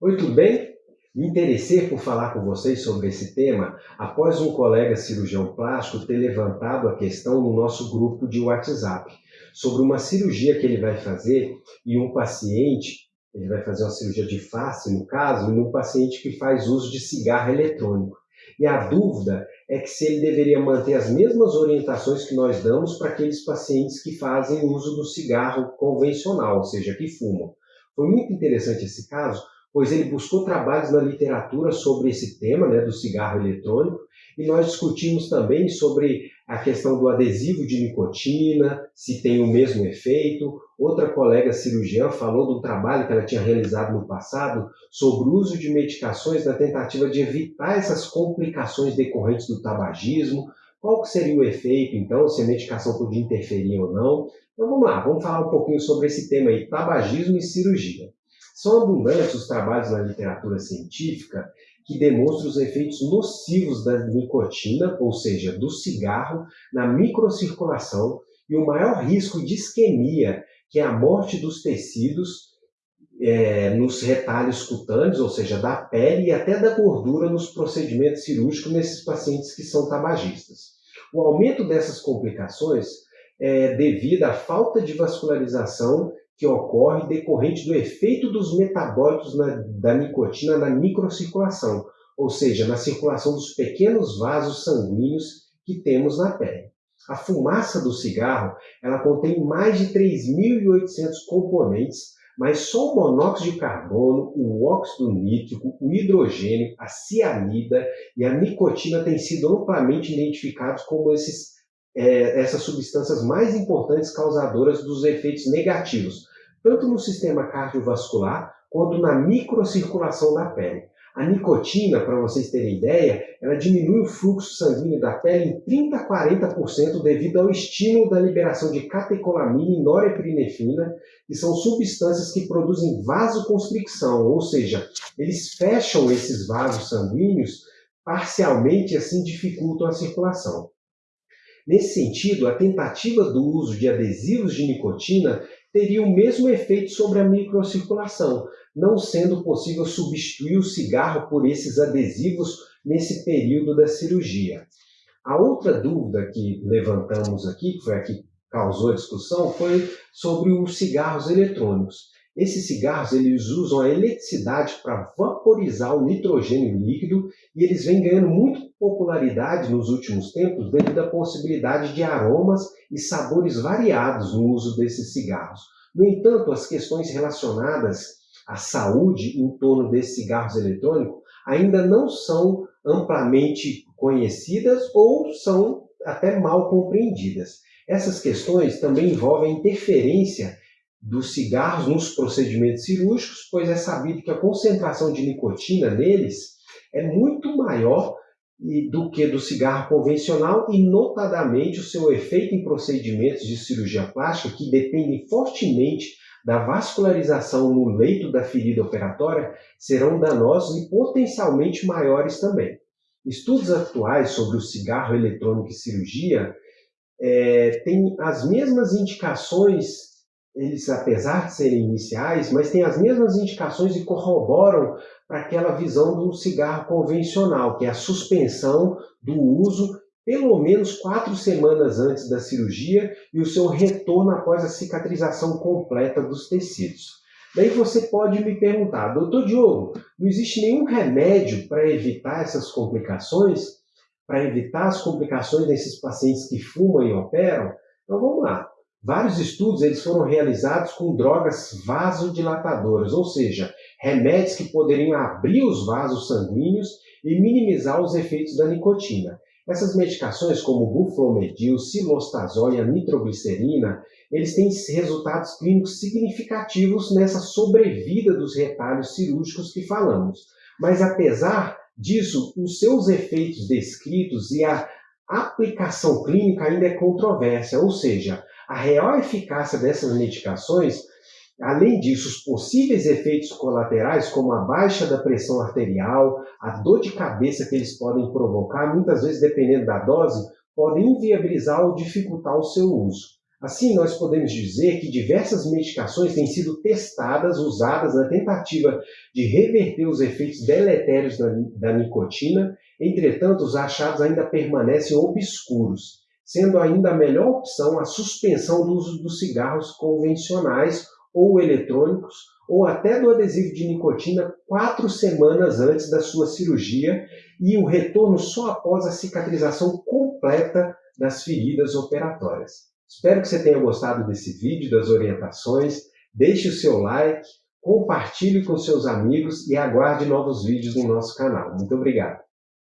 Oi, tudo bem? Me interessei por falar com vocês sobre esse tema após um colega cirurgião plástico ter levantado a questão no nosso grupo de WhatsApp sobre uma cirurgia que ele vai fazer e um paciente, ele vai fazer uma cirurgia de face no caso, e um paciente que faz uso de cigarro eletrônico. E a dúvida é que se ele deveria manter as mesmas orientações que nós damos para aqueles pacientes que fazem uso do cigarro convencional, ou seja, que fumam. Foi muito interessante esse caso, pois ele buscou trabalhos na literatura sobre esse tema né, do cigarro eletrônico e nós discutimos também sobre a questão do adesivo de nicotina, se tem o mesmo efeito. Outra colega cirurgiã falou do trabalho que ela tinha realizado no passado sobre o uso de medicações na tentativa de evitar essas complicações decorrentes do tabagismo. Qual seria o efeito, então, se a medicação podia interferir ou não? Então vamos lá, vamos falar um pouquinho sobre esse tema aí, tabagismo e cirurgia. São abundantes os trabalhos na literatura científica que demonstram os efeitos nocivos da nicotina, ou seja, do cigarro, na microcirculação e o maior risco de isquemia, que é a morte dos tecidos é, nos retalhos cutâneos, ou seja, da pele e até da gordura nos procedimentos cirúrgicos nesses pacientes que são tabagistas. O aumento dessas complicações é devido à falta de vascularização que ocorre decorrente do efeito dos metabólitos na, da nicotina na microcirculação, ou seja, na circulação dos pequenos vasos sanguíneos que temos na pele. A fumaça do cigarro ela contém mais de 3.800 componentes, mas só o monóxido de carbono, o óxido nítrico, o hidrogênio, a cianida e a nicotina têm sido amplamente identificados como esses é, essas substâncias mais importantes causadoras dos efeitos negativos, tanto no sistema cardiovascular quanto na microcirculação da pele. A nicotina, para vocês terem ideia, ela diminui o fluxo sanguíneo da pele em 30 a 40% devido ao estímulo da liberação de catecolamina e norepinefrina, que são substâncias que produzem vasoconstricção, ou seja, eles fecham esses vasos sanguíneos parcialmente assim dificultam a circulação. Nesse sentido, a tentativa do uso de adesivos de nicotina teria o mesmo efeito sobre a microcirculação, não sendo possível substituir o cigarro por esses adesivos nesse período da cirurgia. A outra dúvida que levantamos aqui, que foi a que causou a discussão, foi sobre os cigarros eletrônicos. Esses cigarros eles usam a eletricidade para vaporizar o nitrogênio líquido e eles vêm ganhando muito popularidade nos últimos tempos devido à possibilidade de aromas e sabores variados no uso desses cigarros. No entanto, as questões relacionadas à saúde em torno desses cigarros eletrônicos ainda não são amplamente conhecidas ou são até mal compreendidas. Essas questões também envolvem interferência dos cigarros nos procedimentos cirúrgicos, pois é sabido que a concentração de nicotina neles é muito maior do que do cigarro convencional e, notadamente, o seu efeito em procedimentos de cirurgia plástica que dependem fortemente da vascularização no leito da ferida operatória serão danosos e potencialmente maiores também. Estudos atuais sobre o cigarro eletrônico e cirurgia é, têm as mesmas indicações eles, apesar de serem iniciais, mas têm as mesmas indicações e corroboram para aquela visão do cigarro convencional, que é a suspensão do uso pelo menos quatro semanas antes da cirurgia e o seu retorno após a cicatrização completa dos tecidos. Daí você pode me perguntar, doutor Diogo, não existe nenhum remédio para evitar essas complicações? Para evitar as complicações desses pacientes que fumam e operam? Então vamos lá. Vários estudos eles foram realizados com drogas vasodilatadoras, ou seja, remédios que poderiam abrir os vasos sanguíneos e minimizar os efeitos da nicotina. Essas medicações, como buflomedil, silostazol e a nitroglicerina, eles têm resultados clínicos significativos nessa sobrevida dos retalhos cirúrgicos que falamos. Mas apesar disso, os seus efeitos descritos e a aplicação clínica ainda é controvérsia, ou seja, a real eficácia dessas medicações, além disso, os possíveis efeitos colaterais, como a baixa da pressão arterial, a dor de cabeça que eles podem provocar, muitas vezes dependendo da dose, podem inviabilizar ou dificultar o seu uso. Assim, nós podemos dizer que diversas medicações têm sido testadas, usadas na tentativa de reverter os efeitos deletérios da, da nicotina, entretanto, os achados ainda permanecem obscuros, sendo ainda a melhor opção a suspensão do uso dos cigarros convencionais ou eletrônicos, ou até do adesivo de nicotina quatro semanas antes da sua cirurgia e o retorno só após a cicatrização completa das feridas operatórias. Espero que você tenha gostado desse vídeo, das orientações. Deixe o seu like, compartilhe com seus amigos e aguarde novos vídeos no nosso canal. Muito obrigado.